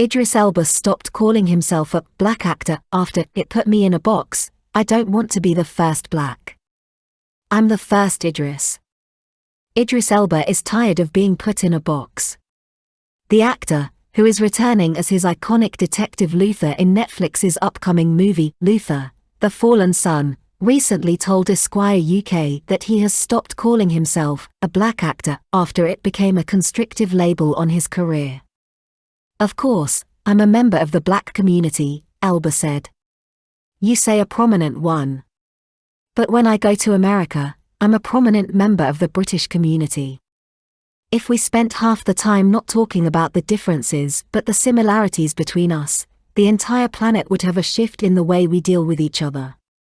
Idris Elba stopped calling himself a black actor after it put me in a box. I don't want to be the first black. I'm the first Idris. Idris Elba is tired of being put in a box. The actor, who is returning as his iconic detective Luther in Netflix's upcoming movie, Luther, The Fallen Son, recently told Esquire UK that he has stopped calling himself a black actor after it became a constrictive label on his career. Of course, I'm a member of the black community, Elba said. You say a prominent one. But when I go to America, I'm a prominent member of the British community. If we spent half the time not talking about the differences but the similarities between us, the entire planet would have a shift in the way we deal with each other.